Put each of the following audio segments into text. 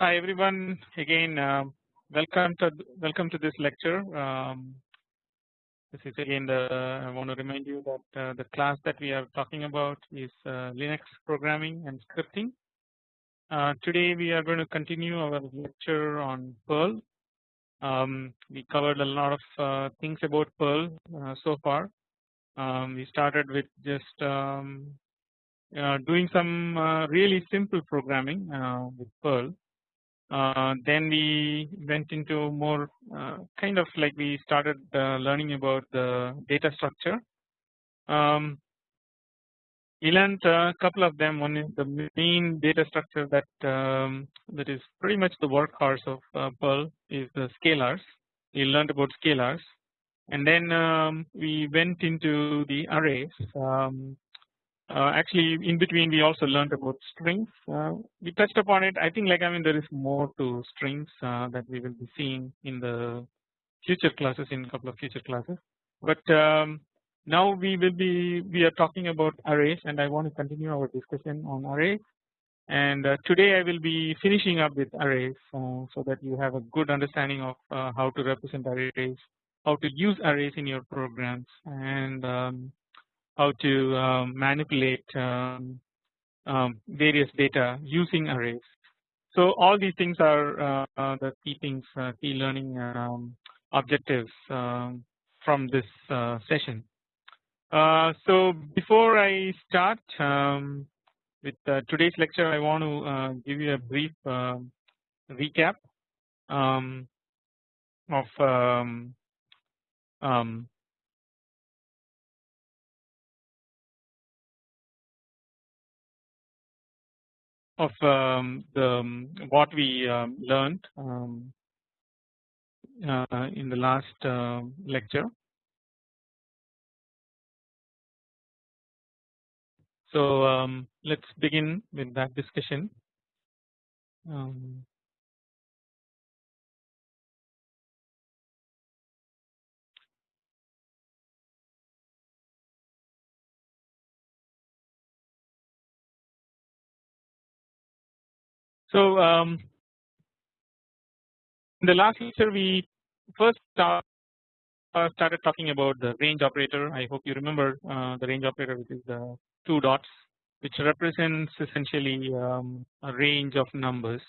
Hi everyone again uh, welcome to welcome to this lecture. Um, this is again the I want to remind you that uh, the class that we are talking about is uh, Linux programming and scripting. Uh, today we are going to continue our lecture on Perl. Um, we covered a lot of uh, things about Perl uh, so far. Um, we started with just um, doing some really simple programming with Perl uh, then we went into more uh, kind of like we started uh, learning about the data structure. Um, we learned a couple of them. One is the main data structure that um, that is pretty much the workhorse of uh, Perl is the scalars. We learned about scalars, and then um, we went into the arrays. Uh, actually in between we also learned about strings. Uh, we touched upon it. I think like I mean there is more to strings uh, that we will be seeing in the future classes in a couple of future classes. But um, now we will be we are talking about arrays and I want to continue our discussion on arrays. And uh, today I will be finishing up with arrays uh, so that you have a good understanding of uh, how to represent arrays how to use arrays in your programs. And um, how to um, manipulate um, um, various data using arrays. So all these things are uh, uh, the key things, uh, key learning um, objectives from this uh, session. Uh, so before I start with uh, today's lecture, I want to give you a brief recap of um, of um, the um, what we um, learned uh, in the last lecture. So let's begin with that discussion. So um, in the last lecture we first start, uh, started talking about the range operator. I hope you remember uh, the range operator, which is the two dots, which represents essentially um, a range of numbers,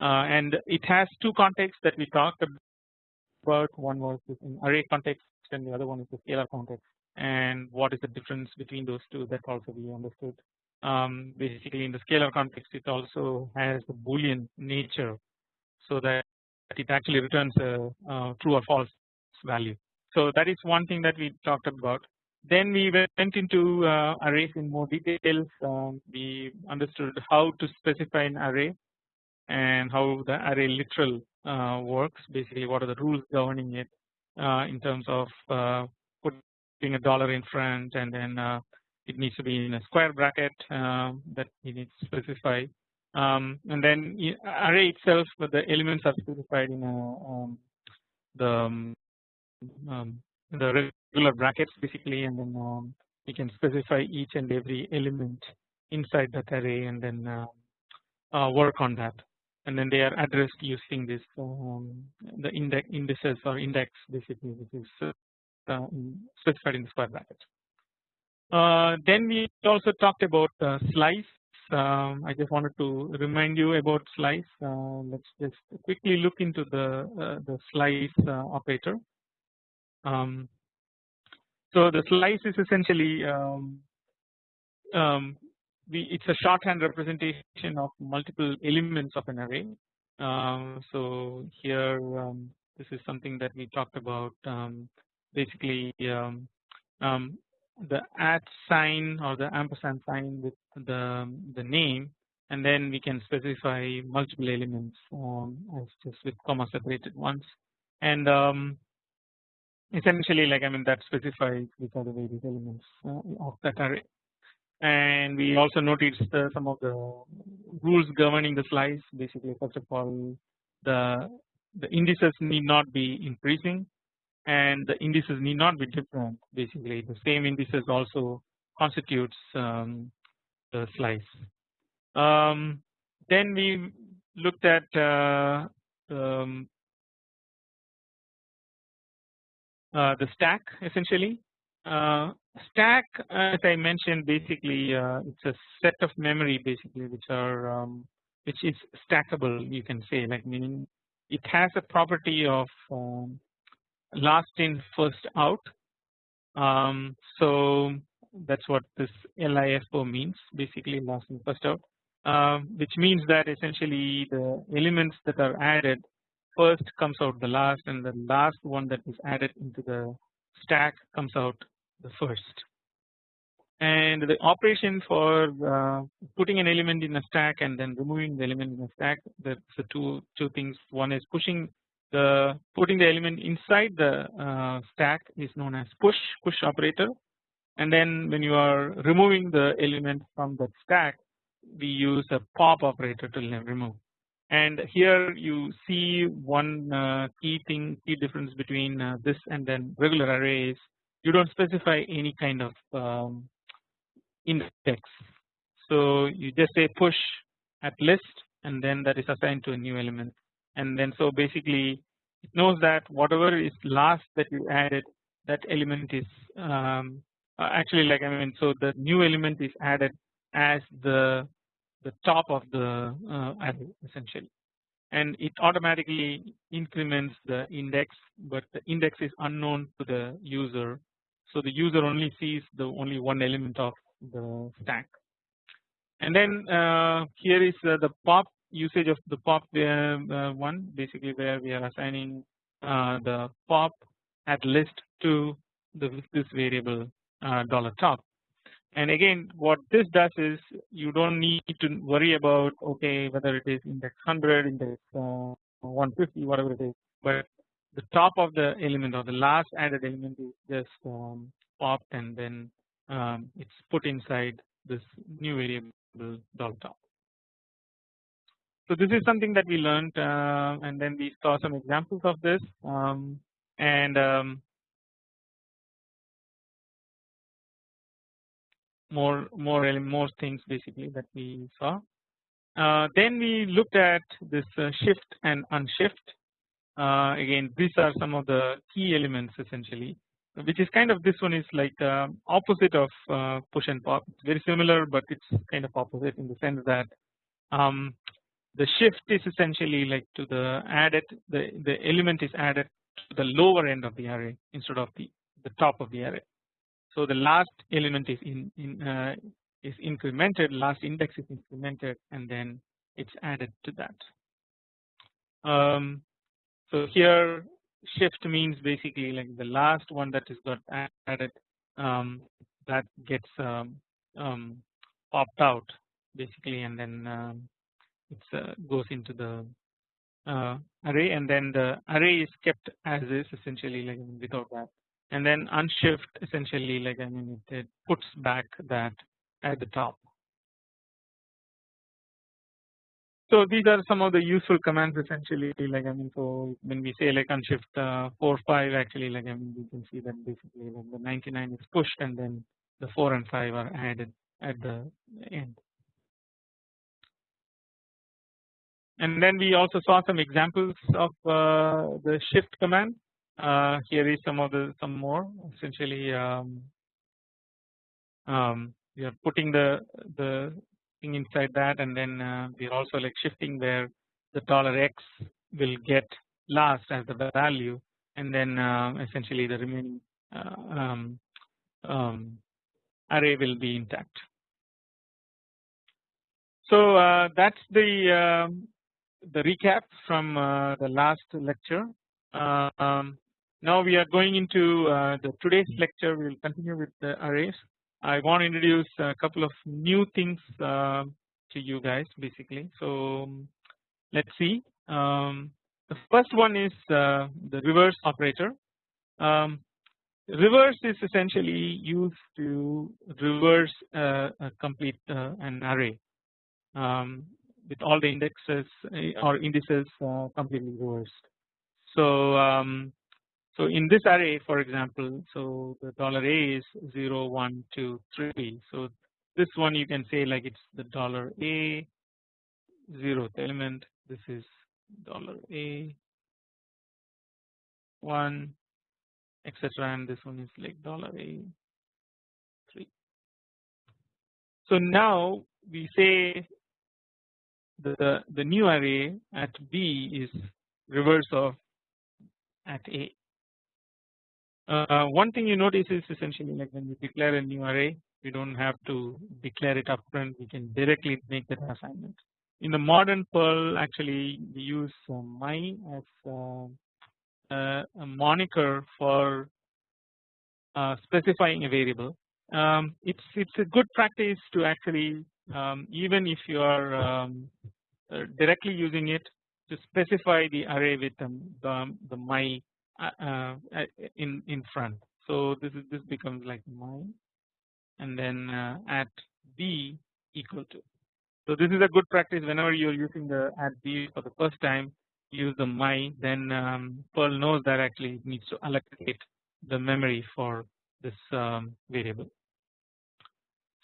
uh, and it has two contexts that we talked about. One was in array context, and the other one is the scalar context. And what is the difference between those two? That also we understood um, basically in the scalar context it also has a boolean nature so that it actually returns a, a true or false value. So that is one thing that we talked about. Then we went into uh, arrays in more details. Um, we understood how to specify an array and how the array literal uh, works. Basically, what are the rules governing it uh, in terms of uh, putting a dollar in front and then uh, it needs to be in a square bracket uh, that you need to specify um, and then array itself but the elements are specified in a, um, the um, um the regular brackets basically and then um, we can specify each and every element inside that array and then uh, uh, work on that and then they are addressed using this um, the index indices or index basically which is uh, specified in the square bracket. Uh, then we also talked about uh, slice. Um, I just wanted to remind you about slice. Uh, let's just quickly look into the the slice operator. Um, so the slice is essentially um, um, we, it's a shorthand representation of multiple elements of an array. Um, so here um, this is something that we talked about basically the at sign or the ampersand sign with the the name and then we can specify multiple elements um, as just with comma separated ones. And um, essentially like I mean that specifies which are the various elements uh, of that array. And we also noticed some of the rules governing the slice. Basically first of all the the indices need not be increasing and the indices need not be different basically the same indices also constitutes um, the slice. Um, then we looked at uh, um, uh, the stack essentially. Uh, stack as I mentioned basically uh, it's a set of memory basically which are um, which is stackable you can say like meaning it has a property of um, last in first out. Um, so that's what this LIFO means basically last in first out. Um, which means that essentially the elements that are added first comes out the last and the last one that is added into the stack comes out the first. And the operation for uh, putting an element in a stack and then removing the element in a stack that's the two two things. One is pushing the putting the element inside the uh, stack is known as push push operator. And then when you are removing the element from the stack we use a pop operator to remove. And here you see one uh, key thing key difference between uh, this and then regular arrays you don't specify any kind of um, index. So you just say push at list and then that is assigned to a new element and then so basically it knows that whatever is last that you added that element is um, uh, actually like I mean so the new element is added as the the top of the uh, array essentially. And it automatically increments the index but the index is unknown to the user. So the user only sees the only one element of the stack. And then uh, here is uh, the pop usage of the pop uh, one basically where we are assigning uh, the pop at list to the this variable uh, dollar top and again what this does is you don't need to worry about okay whether it is index 100 index uh, 150 whatever it is but the top of the element or the last added element is just um, popped and then um, it's put inside this new variable dollar top. So this is something that we learned uh, and then we saw some examples of this um, and um, more more more things basically that we saw. Uh, then we looked at this uh, shift and unshift. Uh, again, these are some of the key elements essentially, which is kind of this one is like uh, opposite of uh, push and pop. It's very similar, but it's kind of opposite in the sense that um, the shift is essentially like to the added the the element is added to the lower end of the array instead of the the top of the array. So the last element is in, in uh, is incremented, last index is incremented, and then it's added to that. Um, so here shift means basically like the last one that is got added um, that gets um, um, popped out basically, and then um, it uh, goes into the uh, array, and then the array is kept as is essentially like without that and then unshift essentially like I mean it, puts back that at the top. So these are some of the useful commands essentially like I mean so when we say like unshift uh, 4 5 actually like I mean we can see that basically like the 99 is pushed and then the 4 and 5 are added at the end. And then we also saw some examples of uh, the shift command uh, here is some of the some more essentially um, um, we are putting the the thing inside that and then uh, we are also like shifting where the dollar x will get last as the value and then uh, essentially the remaining uh, um, um, array will be intact. So uh, that's the um, the recap from uh, the last lecture. Um, now we are going into uh, the today's lecture. We will continue with the arrays. I want to introduce a couple of new things uh, to you guys basically. So let's see. Um, the first one is uh, the reverse operator. Um, reverse is essentially used to reverse uh, a complete uh, an array um, with all the indexes uh, or indices completely reversed. So um, so in this array for example so the dollar a is 0 1 2 3 so this one you can say like it's the dollar a zeroth element this is dollar a 1 etc and this one is like dollar a 3. So now we say the, the new array at B is reverse of at A. Uh, one thing you notice is essentially like when we declare a new array we do not have to declare it upfront we can directly make that assignment. In the modern Perl actually we use uh, my as uh, uh, a moniker for uh, specifying a variable. Um, it's it's a good practice to actually um, even if you are um, uh, directly using it to specify the array with the, the, the my uh, uh, in in front. So this is this becomes like my and then uh, at b equal to. So this is a good practice whenever you are using the at b for the first time use the my then um, Perl knows that actually it needs to allocate the memory for this um, variable.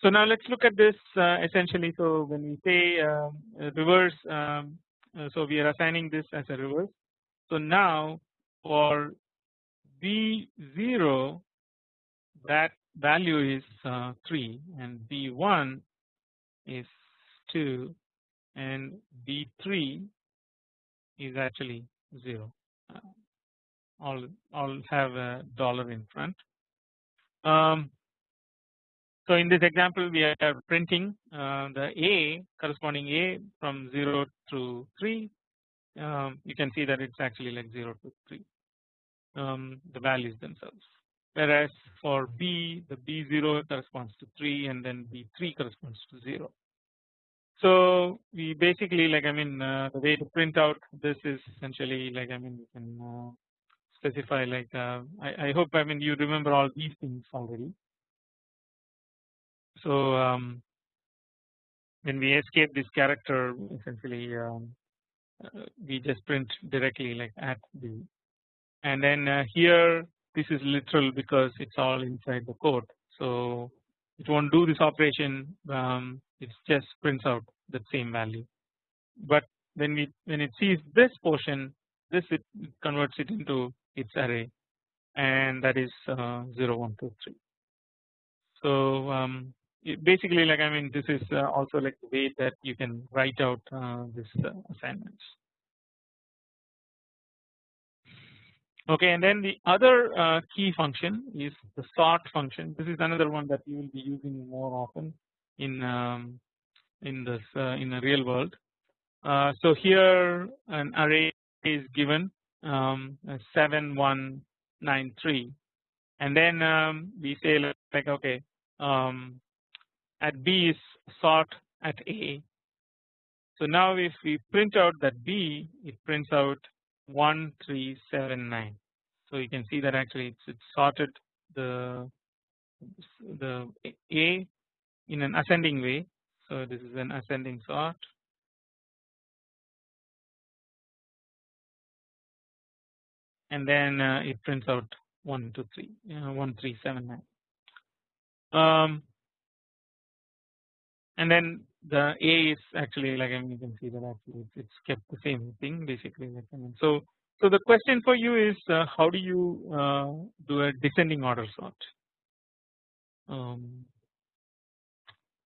So now let's look at this uh, essentially. So when we say uh, reverse, um, uh, so we are assigning this as a reverse. So now for B0 that value is uh, 3 and B1 is 2 and B3 is actually 0 uh, all all have a dollar in front. Um, so in this example we are printing uh, the A corresponding A from 0 to 3 um, you can see that it's actually like 0 to 3 um, the values themselves. Whereas for B the B0 corresponds to 3 and then B3 corresponds to 0. So we basically like I mean uh, the way to print out this is essentially like I mean you can uh, specify like uh, I, I hope I mean you remember all these things already so um, when we escape this character essentially um, uh, we just print directly like at the and then uh, here this is literal because it's all inside the code. So it won't do this operation um, it just prints out the same value. But when we when it sees this portion this it converts it into its array and that is uh, 0 1 2 3 so um, basically like I mean this is uh, also like the way that you can write out uh, this uh, assignments. Okay, and then the other key function is the sort function. This is another one that you will be using more often in um, in this in the real world. So here an array is given um, seven one nine three, and then um, we say like okay at B is sort at A. So now if we print out that B it prints out 1379. So you can see that actually it's, sorted the the A in an ascending way. So this is an ascending sort. And then uh, it prints out 1, 2, 3, uh, 1, 3, 7, 9. Um, and then the A is actually like I mean you can see that actually it's, kept the same thing basically like I mean so so the question for you is uh, how do you uh, do a descending order sort? Um,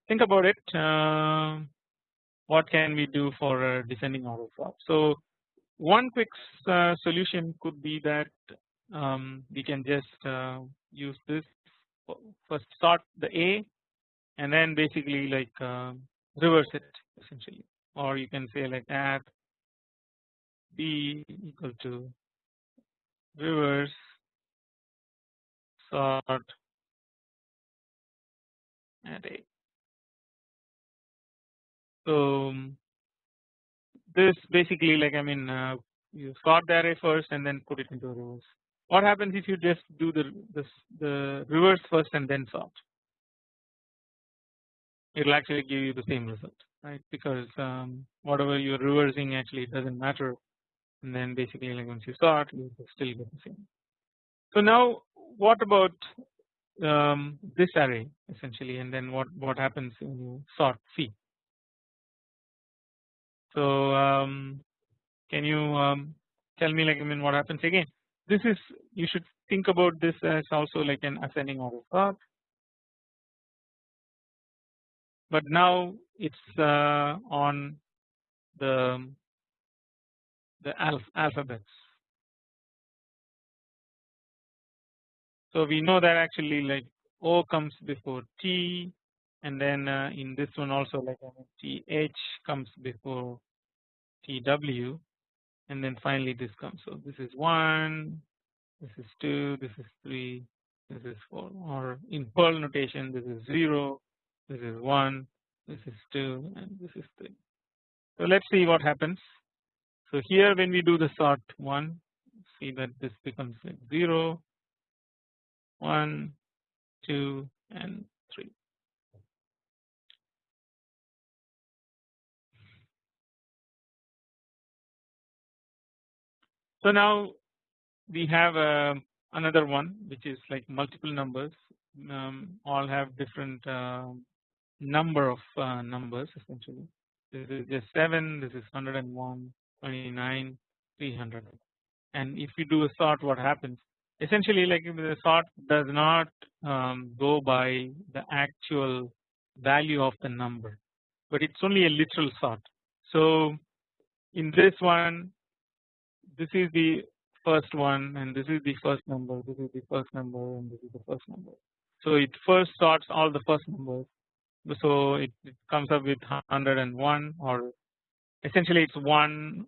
think about it uh, what can we do for a descending order sort so one quick uh, solution could be that um, we can just uh, use this. First sort the A and then basically like uh, reverse it essentially or you can say like add b equal to reverse sort at a. So um, this basically like I mean uh, you sort the array first and then put it into reverse. What happens if you just do the this the reverse first and then sort? It will actually give you the same result right? Because um, whatever you are reversing actually doesn't matter. And then basically like once you sort you still get the same. So now what about um, this array essentially? And then what what happens when you sort C. So um, can you um, tell me like I mean what happens again? This is you should think about this as also like an ascending order sort but now it's uh, on the the alph alphabets. So we know that actually like O comes before T and then uh, in this one also like TH comes before TW and then finally this comes. So this is 1 this is 2 this is 3 this is 4 or in Perl notation this is 0 this is 1 this is 2 and this is 3 so let's see what happens. So here when we do the sort 1 see that this becomes like 0 1 2 and 3 So now we have uh, another one which is like multiple numbers. Um, all have different uh, number of uh, numbers essentially. This is just 7 this is 101 29 300 and if you do a sort what happens? Essentially like the sort does not um, go by the actual value of the number but it's only a literal sort. So in this one this is the first one and this is the first number this is the first number and this is the first number. So it first sorts all the first numbers so it, it comes up with 101 or essentially it's 1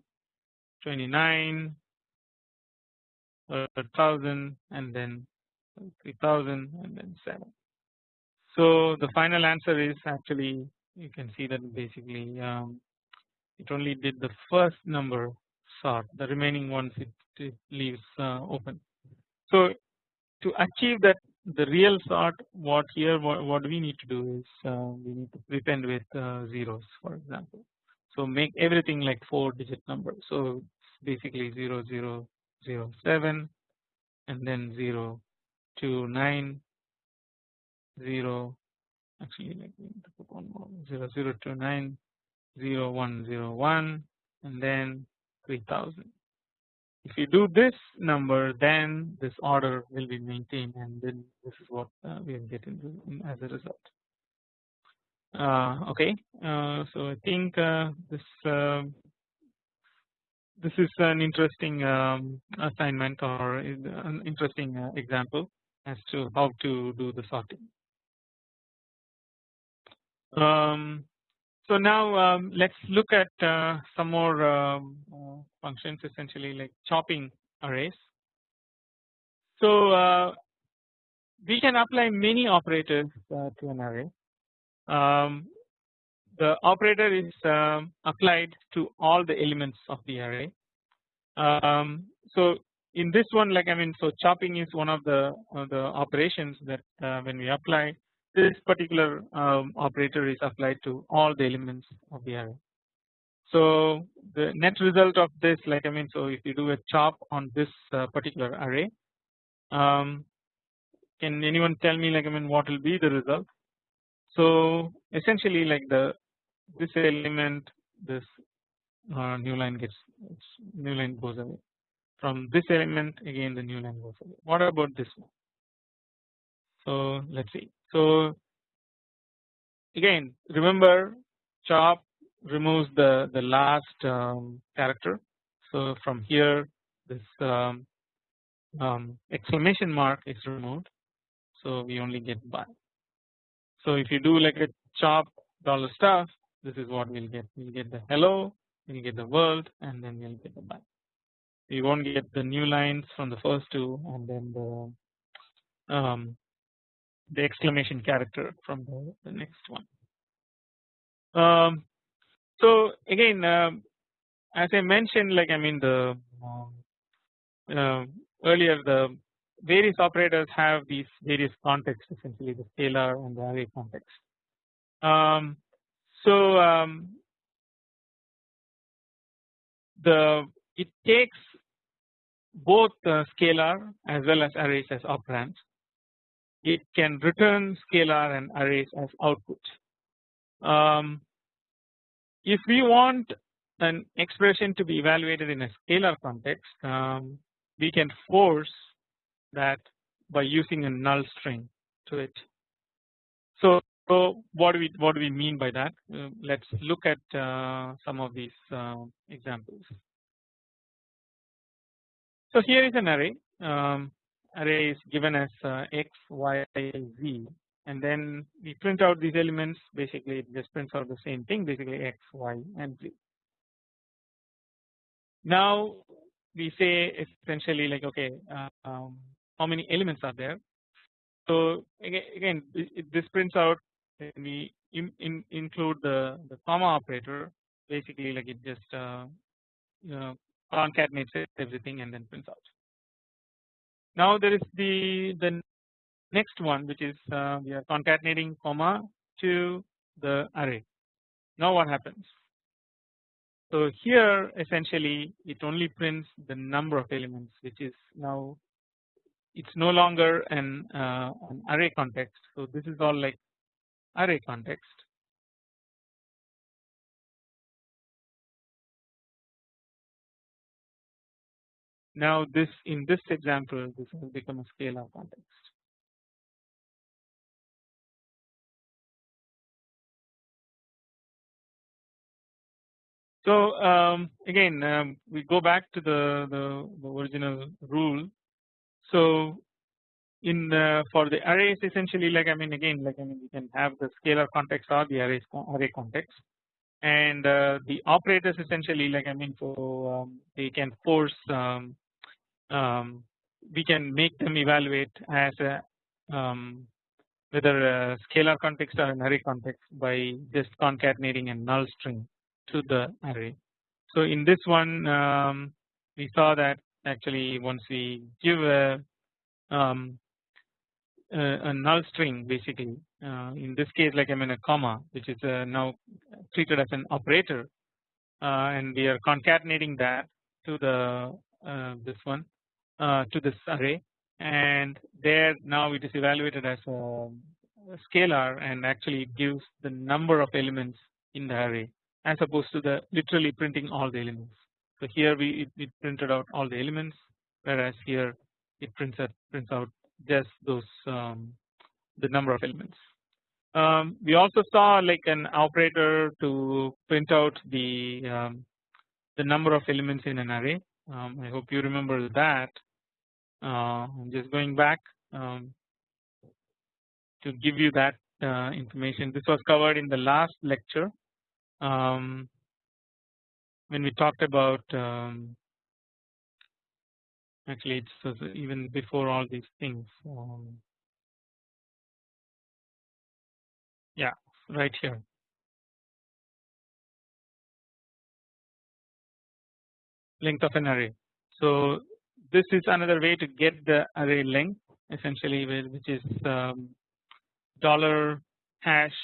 29 1000 and then 3000 and then 7 so the final answer is actually you can see that basically um, it only did the first number sort the remaining ones it, it leaves uh, open. So to achieve that the real sort what here what, what we need to do is uh, we need to prepend with uh, zeros for example. So make everything like 4 digit number so basically 0 0 0 7 and then 0 2 9 0 actually like we need to put one more 0 0 2 9 0 1 0 1 and then 3000. If you do this number then this order will be maintained and then this is what uh, we will get into as a result. Uh, okay, uh, so I think uh, this uh, this is an interesting um, assignment or an interesting example as to how to do the sorting. Um, so now um, let's look at uh, some more um, uh, functions essentially like chopping arrays. So uh, we can apply many operators uh, to an array. Um, the operator is um, applied to all the elements of the array. Um, so in this one like I mean so chopping is one of the the operations that uh, when we apply this particular um, operator is applied to all the elements of the array. So the net result of this like I mean so if you do a chop on this uh, particular array um, can anyone tell me like I mean what will be the result? So essentially like the this element this uh, new line gets new line goes away. From this element again the new line goes away. What about this one? So let's see so again remember chop removes the the last um, character. So from here this um, um, exclamation mark is removed. So we only get by so if you do like a chop dollar stuff this is what we'll get. We'll get the hello we'll get the world and then we'll get the by we won't get the new lines from the first two and then the um, the exclamation character from the, the next one. Um, so again um, as I mentioned like I mean the uh, earlier the various operators have these various contexts essentially the scalar and the array context. Um, so um, the it takes both scalar as well as arrays as operands it can return scalar and arrays as output. Um, if we want an expression to be evaluated in a scalar context um, we can force that by using a null string to it. So, so what do we what do we mean by that? Uh, let's look at uh, some of these uh, examples. So here is an array. Um, array is given as uh, x, y, z, and then we print out these elements. Basically, it just prints out the same thing. Basically, x, y, and z. Now we say essentially like okay, uh, um, how many elements are there? So again, this prints out we in, in include the the comma operator. Basically, like it just uh, you know, concatenates everything and then prints out. Now there is the the next one which is uh, we are concatenating comma to the array. Now what happens? So here essentially it only prints the number of elements which is now it's no longer an, uh, an array context. So this is all like array context. Now this in this example this will become a scalar context. So um, again um, we go back to the, the, the original rule. So in the, for the arrays essentially like I mean again like I mean we can have the scalar context or the array array context and uh, the operators essentially like I mean so um, they can force um, um, we can make them evaluate as a um, whether a scalar context or an array context by just concatenating a null string to the array. So in this one um, we saw that actually once we give a, um, a, a null string basically uh, in this case like I mean a comma which is uh, now treated as an operator uh, and we are concatenating that to the uh, this one uh, to this array and there now it is evaluated as a, scalar and actually it gives the number of elements in the array as opposed to the literally printing all the elements. So here we it printed out all the elements whereas here it prints out prints out just those um, the number of elements. Um, we also saw like an operator to print out the um, the number of elements in an array. Um, I hope you remember that. Uh, I'm just going back um, to give you that uh, information. This was covered in the last lecture um, when we talked about um, actually it's even before all these things um, yeah right here length of an array so this is another way to get the array length essentially which is um, dollar hash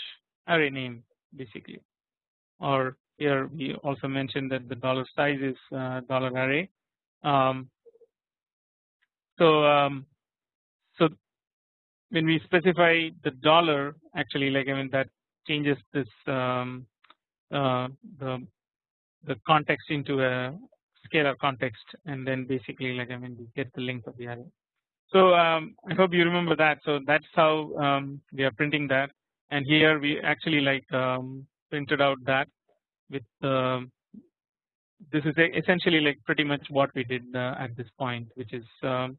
array name basically or here we also mentioned that the dollar size is uh, dollar array. Um, so um, so when we specify the dollar actually like I mean that changes this um, uh, the the context into a scalar context and then basically like I mean we get the length of the array. So um, I hope you remember that. So that's how um, we are printing that, and here we actually like um, printed out that with uh, this is essentially like pretty much what we did uh, at this point which is um,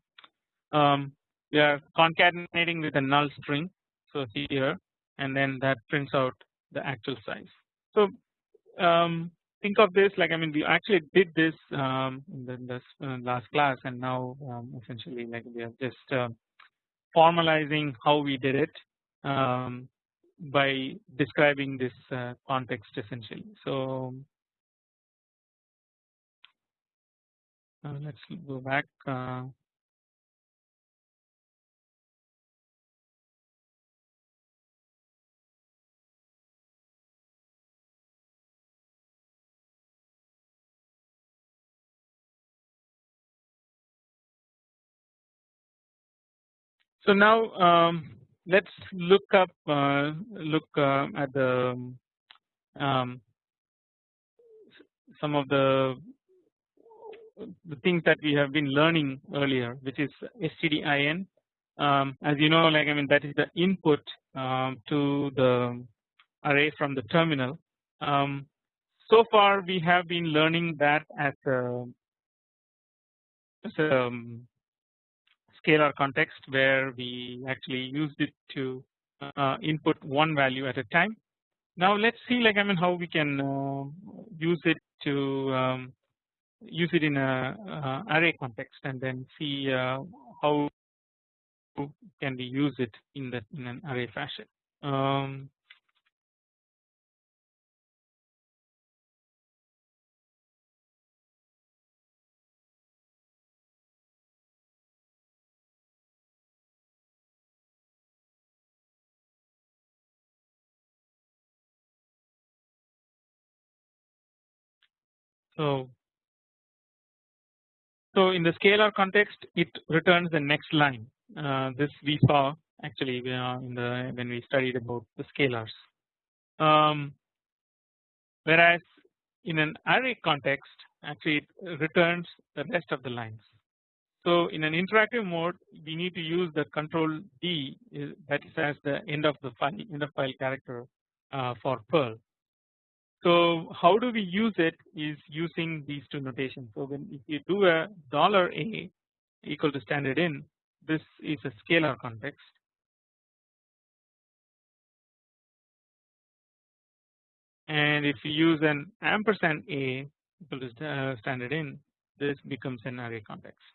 um, we are concatenating with a null string so here and then that prints out the actual size. So think of this like I mean we actually did this um, in the, this uh, last class and now um, essentially like we are just uh, formalizing how we did it um, by describing this uh, context essentially. So uh, let's go back. So now um, let's look up uh, look uh, at the um, some of the the things that we have been learning earlier which is stdin um, as you know like I mean that is the input um, to the array from the terminal. Um, so far we have been learning that as a, as a scalar context where we actually used it to uh, input one value at a time. Now let's see like I mean how we can uh, use it to um, use it in a uh, array context and then see uh, how can we use it in that in an array fashion. Um, So, so in the scalar context it returns the next line uh, this we saw actually uh, in the when we studied about the scalars. Um, whereas in an array context actually it returns the rest of the lines. So in an interactive mode we need to use the control D that is as the end of the file end of file character uh, for Perl so how do we use it is using these two notations. So when if you do a dollar $a equal to standard in this is a scalar context and if you use an ampersand a equal to standard in this becomes an array context.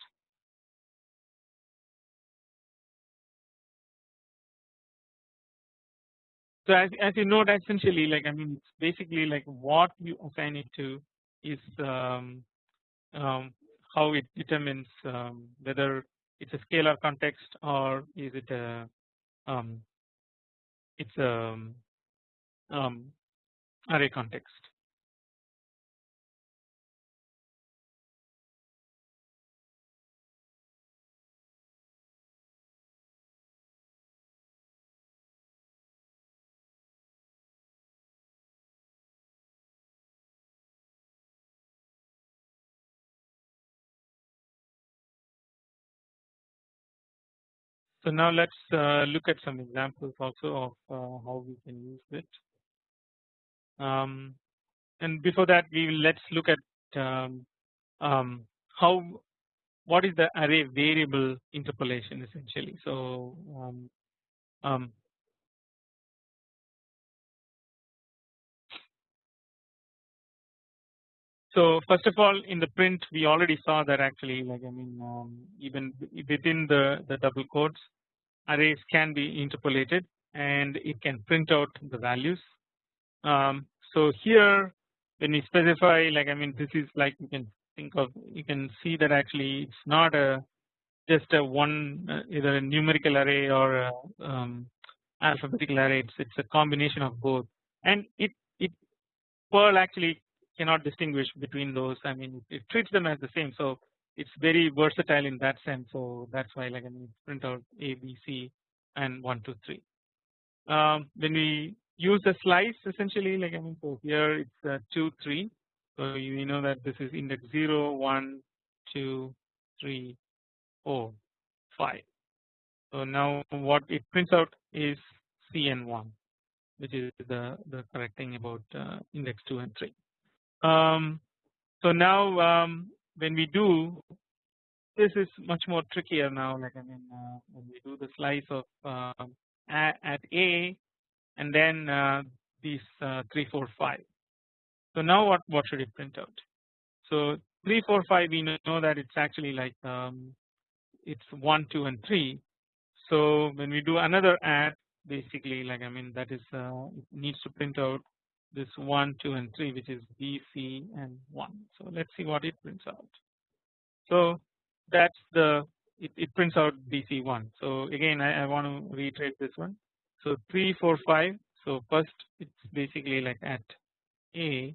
So as, as you note essentially like I mean it's basically like what you assign it to is um, um, how it determines um, whether it's a scalar context or is it a um, it's a um, array context. So now let's uh, look at some examples also of uh, how we can use it. Um, and before that we will let's look at um, um, how what is the array variable interpolation essentially. So um, um, So first of all in the print we already saw that actually like I mean um, even within the, the double quotes arrays can be interpolated and it can print out the values. Um, so here when we specify like I mean this is like you can think of you can see that actually it's not a just a one uh, either a numerical array or a um, alphabetical array. It's, it's a combination of both. And it it Perl actually cannot distinguish between those. I mean it treats them as the same. So it's very versatile in that sense. So that's why like I mean print out A, B, C, and one, two, three. Um, when we use the slice essentially like I mean so here it's uh, two, three. So you know that this is index 0, 1, 2, 3, 4, 5. So now what it prints out is CN1 which is the, the correct thing about uh, index 2 and 3. Um, so now um, when we do this is much more trickier now like I mean uh, when we do the slice of uh, at, A and then uh, these uh, 3 4 5. So now what what should it print out? So 3 4 5 we know that it's actually like um, it's 1 2 and 3. So when we do another add basically like I mean that is uh, it needs to print out this 1 2 and 3 which is B C and 1. So let's see what it prints out. So that's the it, it prints out BC1. So again I, I want to reiterate this one. So 3 4 5 so first it's basically like at A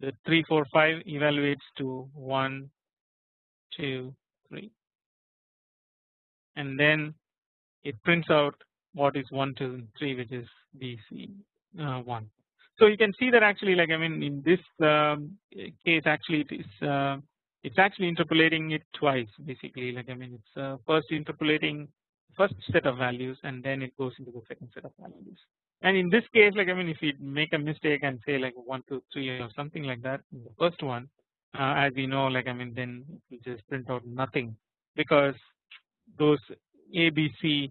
the 3 4 5 evaluates to 1 2 3 and then it prints out what is 1 to 3 which is BC uh, 1. So you can see that actually like I mean in this um, case actually it is uh, it's actually interpolating it twice basically like I mean it's uh, first interpolating first set of values and then it goes into the second set of values and in this case like I mean if you make a mistake and say like 1 2 3 or something like that in the first one uh, as we know like I mean then we just print out nothing because those ABC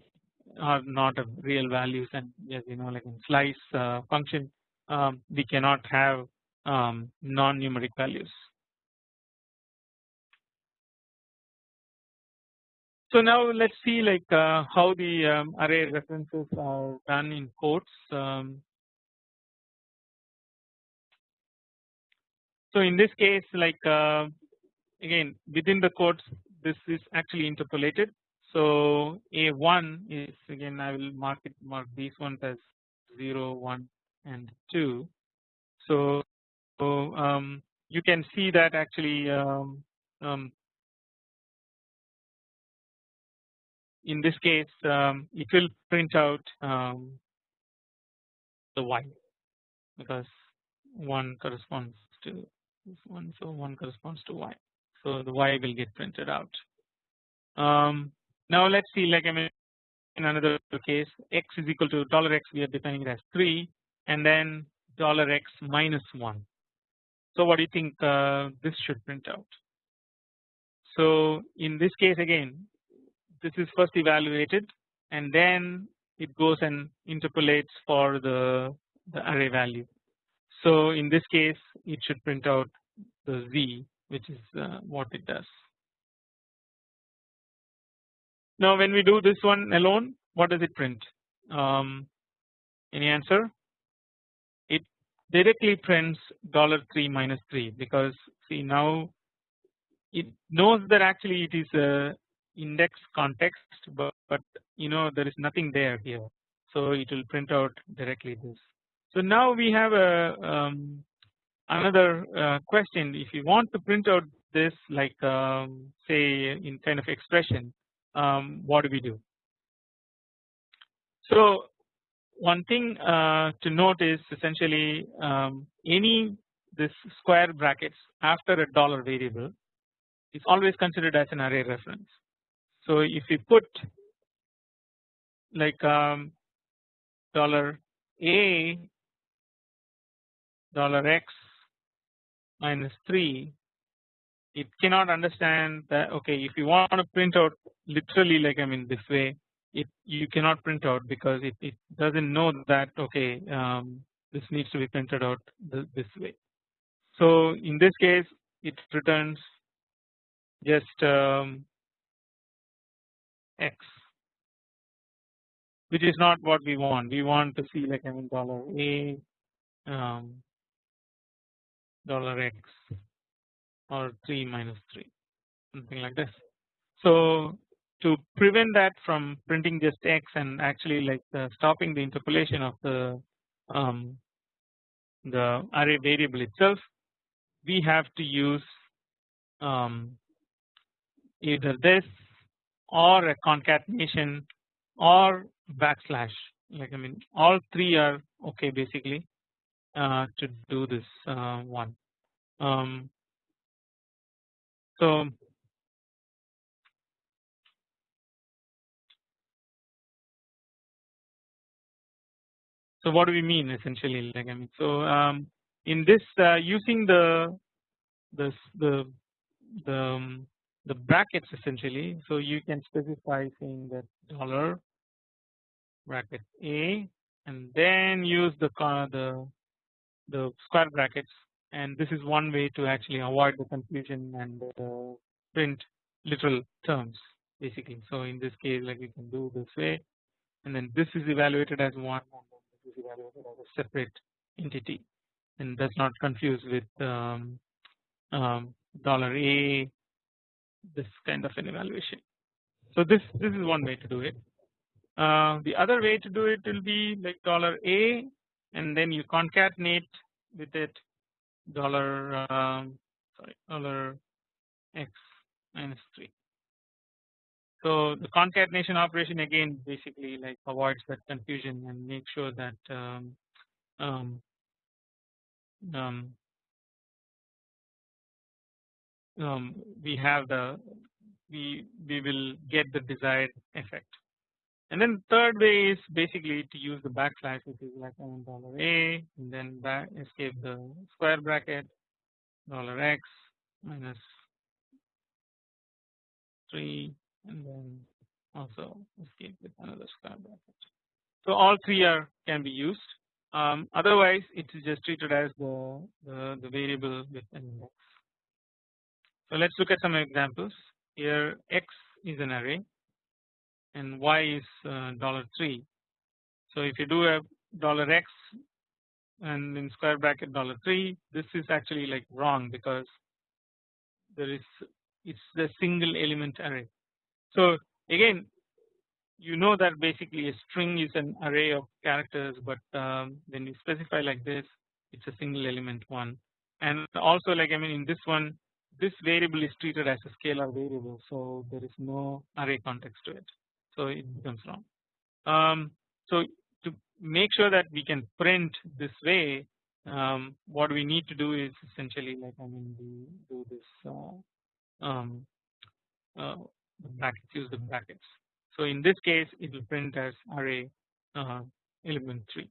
are not of real values and as you know like in slice uh, function um, we cannot have um, non-numeric values. So now let's see like uh, how the um, array references are done in quotes. Um, so in this case like uh, again within the quotes this is actually interpolated. So A1 is again I will mark it mark these ones as 0 1 and 2. So, so um, you can see that actually um, um, in this case um, it will print out um, the y because 1 corresponds to this one so 1 corresponds to y so the y will get printed out. Now let's see like I mean in another case x is equal to dollar $x we are defining it as 3 and then dollar $x minus 1. So what do you think uh, this should print out? So in this case again this is first evaluated and then it goes and interpolates for the, the array value. So in this case it should print out the z which is uh, what it does. Now when we do this one alone what does it print? Um, any answer? It directly prints dollar 3 minus 3 because see now it knows that actually it is a index context but, but you know there is nothing there here so it will print out directly this. So now we have a um, another uh, question if you want to print out this like um, say in kind of expression um, what do we do? So one thing uh, to note is essentially um, any this square brackets after a dollar variable is always considered as an array reference. So if we put like um, dollar a dollar x minus 3 it cannot understand that okay if you want to print out literally like I mean this way it you cannot print out because it, it doesn't know that okay um, this needs to be printed out this way. So in this case it returns just um, x which is not what we want we want to see like I mean dollar a um, dollar x or 3 minus 3 something like this. So to prevent that from printing just x and actually like uh, stopping the interpolation of the um, the array variable itself we have to use um, either this or a concatenation or backslash like I mean all three are okay basically uh, to do this uh, one. Um, so So what do we mean essentially? Like I mean so um, in this uh, using the the the the, um, the brackets essentially so you can specify saying that dollar bracket a and then use the the the square brackets and this is one way to actually avoid the confusion and uh, print literal terms basically so in this case like you can do this way and then this is evaluated as one is evaluated as a separate entity and does not confuse with um, um, dollar a this kind of an evaluation. So this this is one way to do it. Uh, the other way to do it will be like dollar a and then you concatenate with it dollar um, sorry dollar x minus 3 so the concatenation operation again basically like avoids that confusion and make sure that um, um, um, um, we have the we we will get the desired effect. And then third way is basically to use the backslash which is like dollar a and then back escape the square bracket dollar x minus 3 and then also escape with another square bracket. So all three are can be used um, otherwise it is just treated as the, the, the variable with an index. So let us look at some examples here x is an array and y is uh, dollar 3. So if you do a dollar x and in square bracket dollar 3 this is actually like wrong because there is it's the single element array. So again you know that basically a string is an array of characters but um, when you specify like this it's a single element one and also like I mean in this one this variable is treated as a scalar variable so there is no array context to it so it becomes wrong. Um, so to make sure that we can print this way um, what we need to do is essentially like I mean we do this uh, um, uh, brackets use the brackets so in this case it will print as array uh, element 3.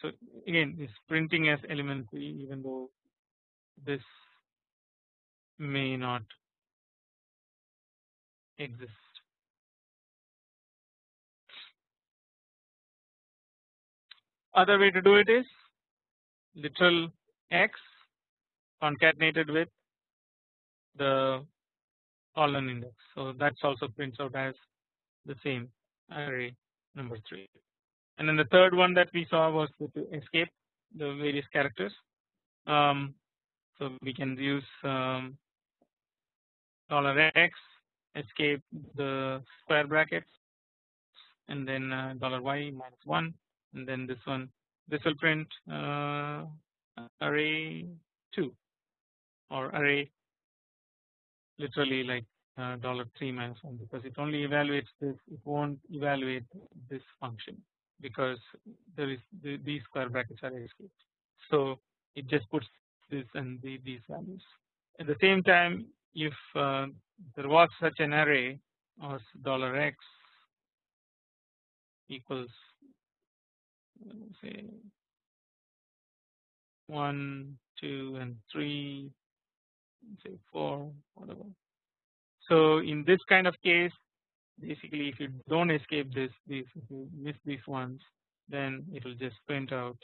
So again it's printing as element 3 even though this may not exist. Other way to do it is literal x concatenated with the column index. So that's also prints out as the same array number 3 and then the third one that we saw was to escape the various characters. Um, so we can use um, dollar x escape the square brackets and then uh, dollar y minus 1 and then this one this will print uh, array 2 or array literally like uh, dollar 3 minus 1 because it only evaluates this it won't evaluate this function because there is the, these square brackets are escaped. So it just puts this and the, these values. At the same time if uh, there was such an array of dollar x equals say 1 2 and 3 say 4 whatever. So in this kind of case basically if you don't escape this these if you miss these ones then it will just print out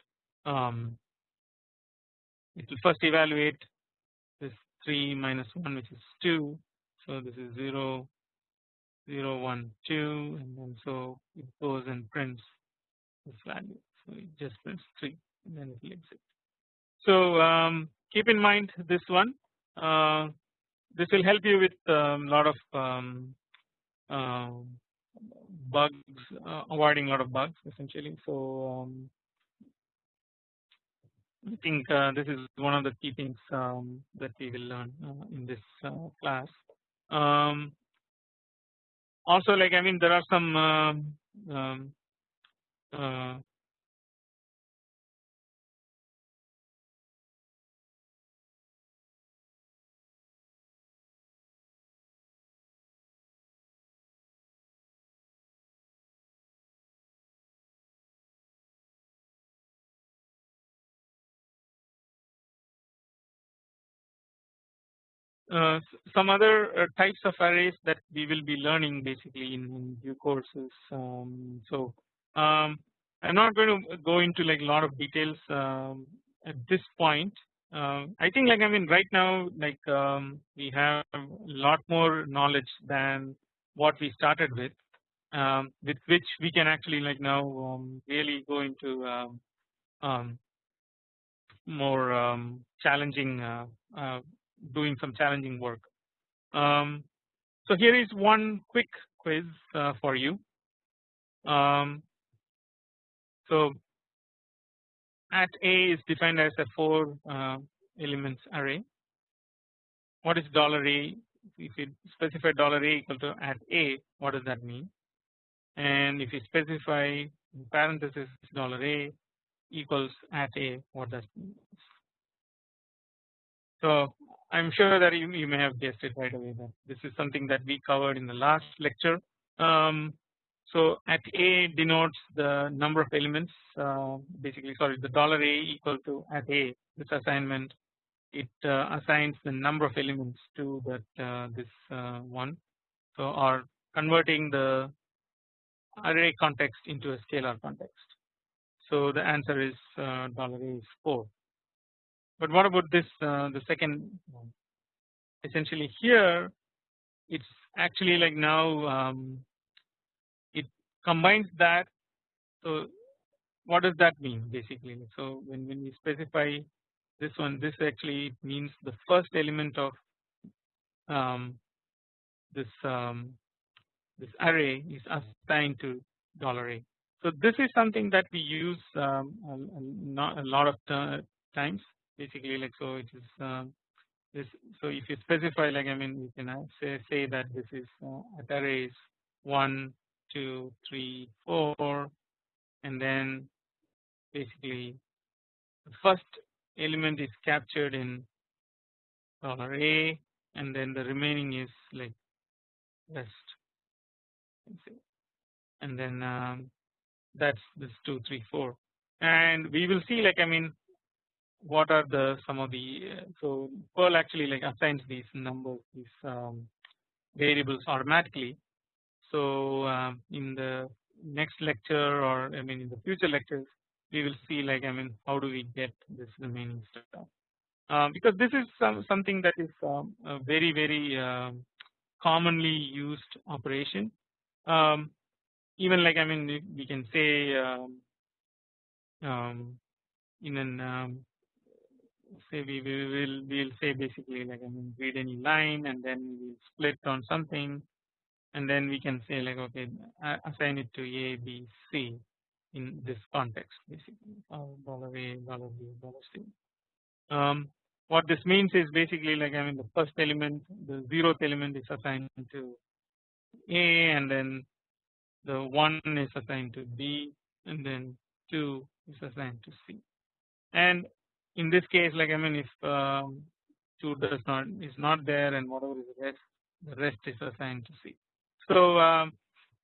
um, it will first evaluate this 3 minus 1 which is 2 so this is 0 0 1 2 and then so it goes and prints this value. So it just prints 3 and then it will exit. So um, keep in mind this one. Uh, this will help you with a um, lot of um, uh, bugs uh, avoiding a lot of bugs essentially. So um, I think uh, this is one of the key things um, that we will learn uh, in this uh, class. Also like I mean there are some uh, Uh, some other uh, types of arrays that we will be learning basically in, in due courses. Um, so um, I'm not going to go into like a lot of details um, at this point. Uh, I think like I mean right now like um, we have a lot more knowledge than what we started with, um, with which we can actually like now um, really go into more challenging uh, uh, doing some challenging work. Um, so here is one quick quiz uh, for you. Um, so at A is defined as a four uh, elements array. What is dollar $a? If you specify dollar $a equal to at A, what does that mean? And if you specify in parentheses dollar $a equals at A, what does mean? So I am sure that you, you may have guessed it right away that this is something that we covered in the last lecture. Um, so at A denotes the number of elements uh, basically sorry the dollar A equal to at A this assignment it uh, assigns the number of elements to that uh, this uh, one so or converting the array context into a scalar context. So the answer is uh, dollar $a is 4. But what about this uh, the second one? Essentially here it's actually like now um, it combines that. So what does that mean basically? So when, when we specify this one this actually means the first element of um, this um, this array is assigned to dollar $a. So this is something that we use um, a, a, lot of times basically like so it is um, this so if you specify like I mean you can uh, say say that this is uh, array is 1 2 3 4 and then basically the first element is captured in dollar $a and then the remaining is like rest and then um, that's this two three four and we will see like I mean what are the some of the uh, so Perl actually like assigns these numbers these um, variables automatically. So um, in the next lecture or I mean in the future lectures we will see like I mean how do we get this remaining stuff. Uh, because this is some, something that is um, a very very um, commonly used operation. Um, even like I mean we can say um, um, in an um, say we will we'll say basically like I mean read any line and then we split on something and then we can say like okay assign it to A B C in this context basically dollar A dollar B dollar C. Um, what this means is basically like I mean the first element the zeroth element is assigned to A and then the 1 is assigned to B and then 2 is assigned to C and in this case like I mean if um, 2 does not is not there and whatever is the rest the rest is assigned to C. So um,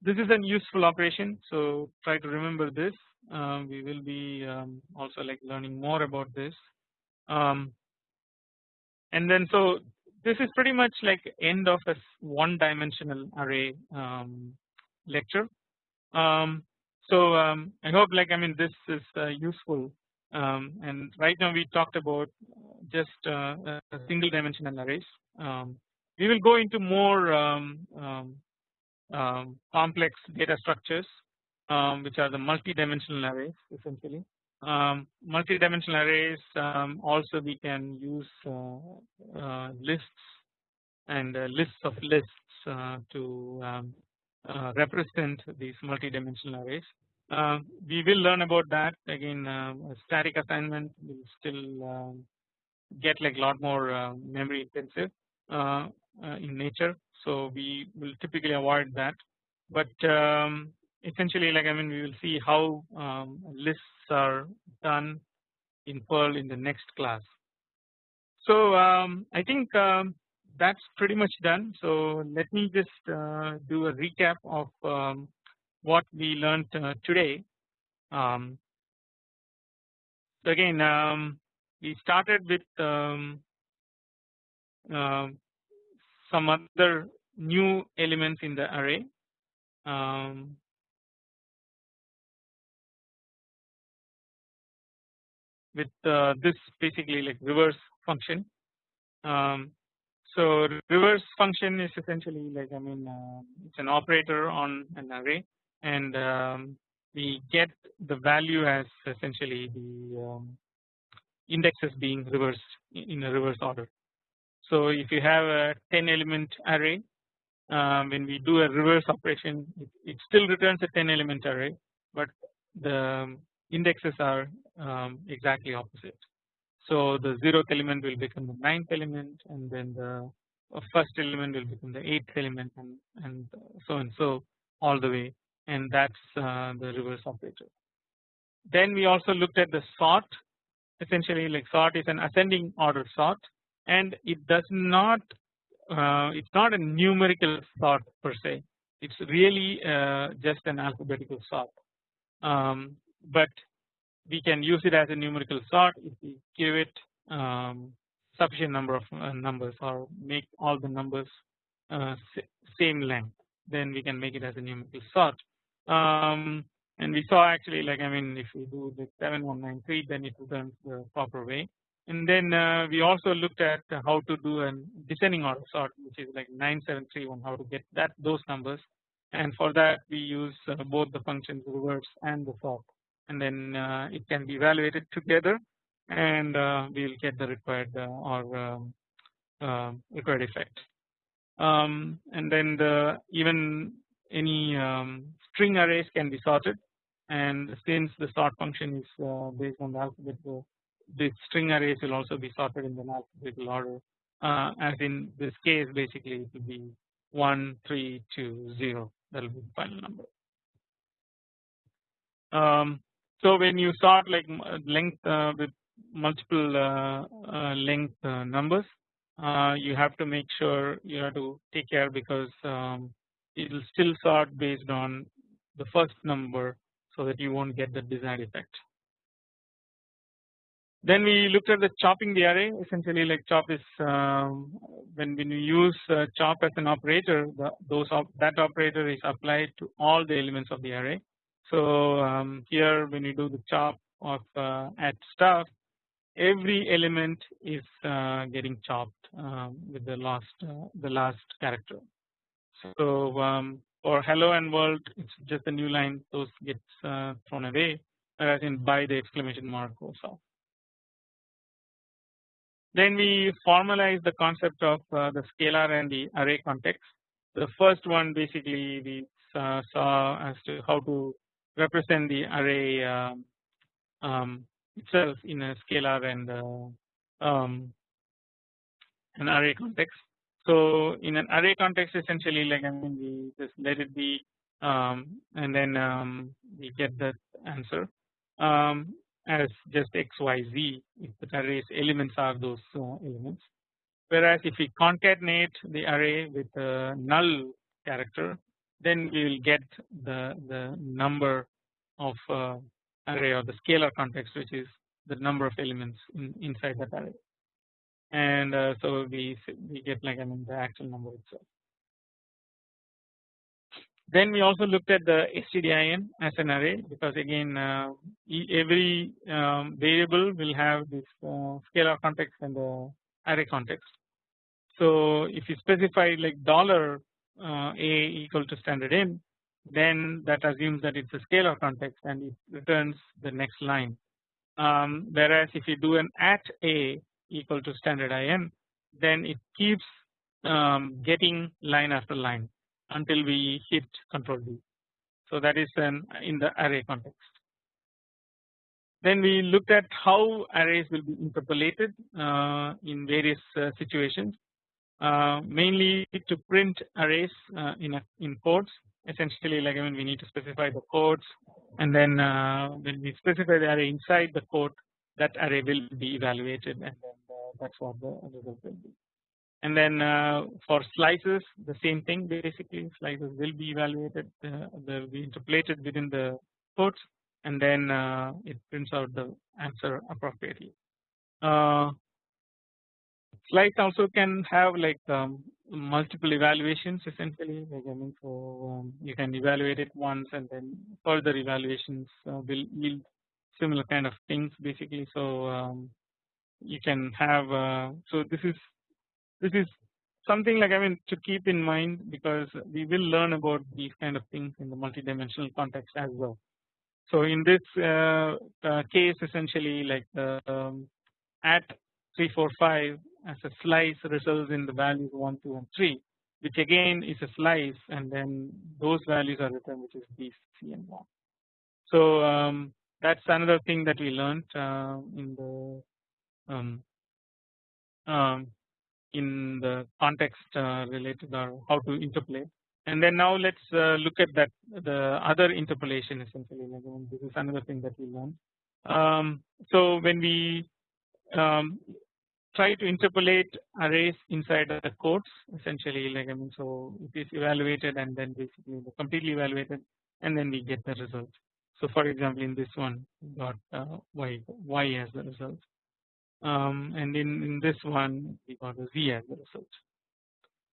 this is a useful operation so try to remember this um, we will be um, also like learning more about this um, and then so this is pretty much like end of a one dimensional array um, lecture. so I hope like I mean this is uh, useful um, and right now we talked about just uh, single dimensional arrays. Um, we will go into more um, um, um complex data structures which are the multi-dimensional arrays essentially. multi-dimensional arrays also we can use uh, uh, lists and uh, lists of lists uh, to uh, represent these multi-dimensional arrays. Uh, we will learn about that again static assignment will still um, get like a lot more uh, memory intensive in nature so we will typically avoid that but um, essentially like I mean we will see how um, lists are done in Perl in the next class. So um, I think um, that's pretty much done so let me just do a recap of um, what we learned uh, today. Um, so again um, we started with uh, some other new elements in the array. Um, with uh, this basically like reverse function. Um, so reverse function is essentially like I mean uh, it's an operator on an array and um, we get the value as essentially the um, indexes being reversed in a reverse order. So if you have a 10 element array um, when we do a reverse operation it, it, still returns a 10 element array but the indexes are um, exactly opposite. So the zeroth element will become the ninth element and then the first element will become the eighth element and, and so and so all the way and that's uh, the reverse operator. Then we also looked at the sort essentially like sort is an ascending order sort and it does not uh, it's not a numerical sort per se. It's really uh, just an alphabetical sort um, but we can use it as a numerical sort if we give it um, sufficient number of uh, numbers or make all the numbers uh, same length then we can make it as a numerical sort um, and we saw actually like I mean if we do the 7193 then it returns the proper way and then uh, we also looked at how to do a descending order sort which is like 9731 how to get that those numbers. And for that we use uh, both the functions reverse and the sort. And then uh, it can be evaluated together and we will get the required or um, uh, required effect. Um, and then the even any um, string arrays can be sorted. And since the sort function is uh, based on the alphabet the string arrays will also be sorted in the alphabetical order uh, as in this case basically it will be 1 3 2 0 that will be the final number. Um, so when you sort like length uh, with multiple uh, uh, length uh, numbers uh, you have to make sure you have to take care because um, it will still sort based on the first number so that you won't get the desired effect. Then we looked at the chopping the array essentially like chop is um, when when you use uh, chop as an operator the, those that operator is applied to all the elements of the array. So um, here when you do the chop of uh, at stuff every element is uh, getting chopped um, with the last uh, the last character. So um, for hello and world it's just a new line those gets uh, thrown away whereas in by the exclamation mark goes off. Then we formalize the concept of uh, the scalar and the array context. The first one basically we uh, saw as to how to represent the array um, um, itself in a scalar and uh, um, an array context. So in an array context essentially like I mean we just let it be um, and then um, we get the answer um, as just x y z if the array's elements are those elements whereas if we concatenate the array with a null character then we will get the the number of uh, array or the scalar context which is the number of elements in, inside that array and uh, so we we get like I mean the actual number itself. Then we also looked at the stdin as an array because again uh, every um, variable will have this uh, scalar context and the array context. So if you specify like dollar uh, a equal to standard in then that assumes that it's a scalar context and it returns the next line. Um, whereas if you do an at a equal to standard in then it keeps um, getting line after line until we hit control D. So that is an in the array context. Then we looked at how arrays will be interpolated uh, in various uh, situations uh, mainly to print arrays uh, in a, in codes essentially like I mean we need to specify the codes and then uh, when we specify the array inside the code that array will be evaluated and then uh, that's what the result will be. And then uh, for slices the same thing. Basically slices will be evaluated uh, will be interpolated within the codes and then uh, it prints out the answer appropriately. Uh, slice also can have like um, multiple evaluations essentially. Like I mean so um, you can evaluate it once and then further evaluations uh, will yield similar kind of things basically. So um, you can have uh, so this is this is something like I mean to keep in mind because we will learn about these kind of things in the multidimensional context as well. So in this uh, uh, case essentially like um, at 345 as a slice results in the values 1 2 and 3 which again is a slice and then those values are written which is B C and 1. So um, that's another thing that we learned uh, in the um, um, in the context uh, related or how to interpolate and then now let's uh, look at that the other interpolation essentially this is another thing that we learned. Um, so when we um, try to interpolate arrays inside the quotes essentially like I mean so it is evaluated and then basically completely evaluated and then we get the result. So for example in this one got uh, y y as the result um, and in, in this one we got a z as the result.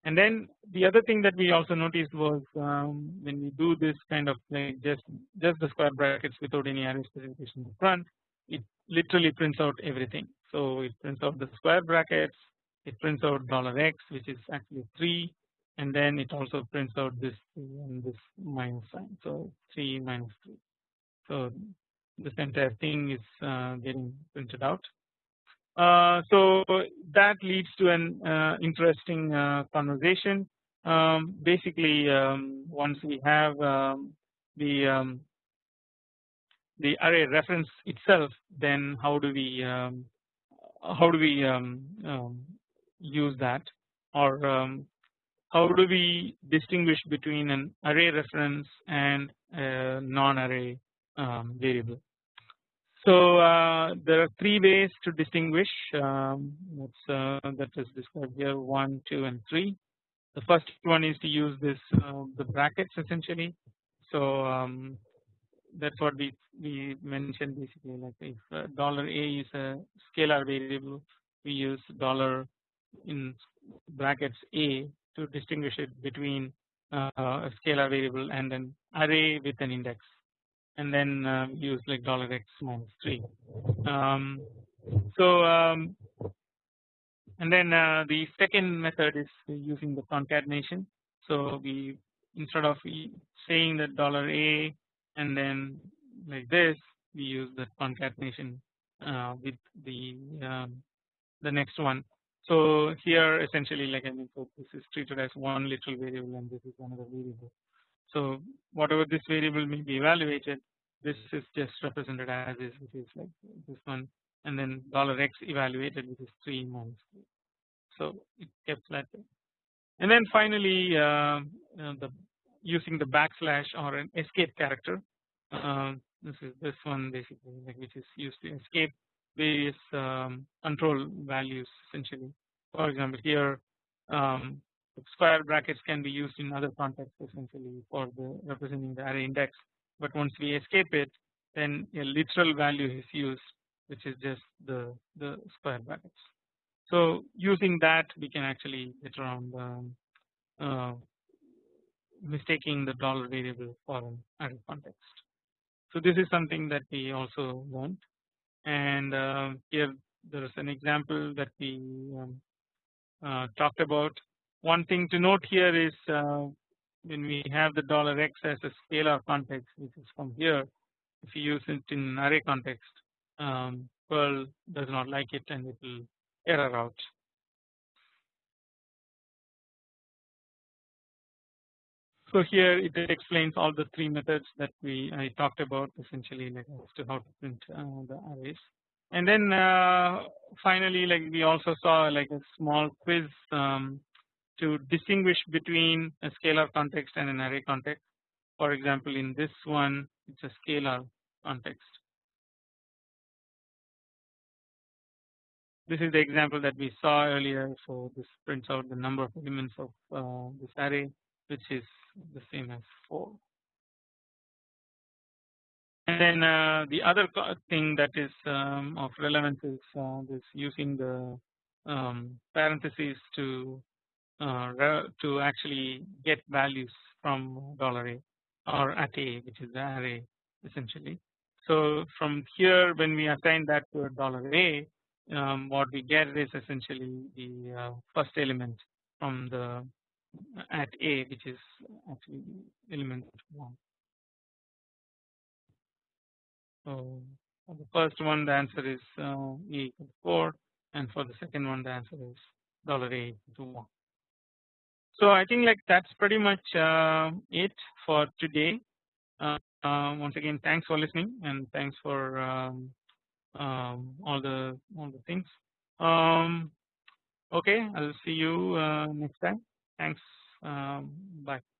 And then the other thing that we also noticed was um, when we do this kind of like just just the square brackets without any array specification in front it literally prints out everything. So it prints out the square brackets it prints out dollar $x which is actually 3 and then it also prints out this and this minus sign so 3 minus 3 so this entire thing is uh, getting printed out so that leads to an uh, interesting uh, conversation um, basically um, once we have um, the um, the array reference itself then how do we um, how do we use that or how do we distinguish between an array reference and a non-array um, variable. So uh, there are three ways to distinguish um, uh, that is described here 1, 2 and 3. The first one is to use this uh, the brackets essentially. So um, that's what we we mentioned basically like if dollar $a is a scalar variable we use dollar in brackets a to distinguish it between uh, a scalar variable and an array with an index and then uh, use like dollar $x minus 3. Um, so um, and then uh, the second method is using the concatenation. So we instead of saying that dollar $a and then like this we use the concatenation uh, with the um, the next one so here essentially like I mean so this is treated as one literal variable and this is another variable. So whatever this variable may be evaluated this is just represented as is which is like this one and then dollar $x evaluated which is 3 minus 3. So it kept way. And then finally uh, the using the backslash or an escape character uh, this is this one basically like which is used to escape various um, control values essentially. For example, here um, square brackets can be used in other contexts essentially for the representing the array index. But once we escape it, then a literal value is used, which is just the the square brackets. So using that, we can actually get around um, uh, mistaking the dollar variable for an array context. So this is something that we also learned and uh, here there is an example that we um, uh, talked about. One thing to note here is uh, when we have the dollar $x as a scalar context which is from here if you use it in array context um, Perl does not like it and it will error out. So here it explains all the three methods that we I talked about essentially like as to how to print uh, the arrays. And then uh, finally like we also saw like a small quiz um, to distinguish between a scalar context and an array context. For example in this one it's a scalar context. This is the example that we saw earlier so this prints out the number of elements of uh, this array which is the same as 4. And then uh, the other thing that is um, of relevance is uh, this using the um, parentheses to uh, to actually get values from dollar $a or at a which is the array essentially. So from here when we assign that to a dollar $a um, what we get is essentially the uh, first element from the at A which is actually element 1. So for the first one the answer is uh, A equal 4 and for the second one the answer is dollar $a equal 1. So I think like that's pretty much uh, it for today. Uh, uh, once again thanks for listening and thanks for um, um, all the all the things. Um, okay I'll see you uh, next time. Thanks. Um, bye.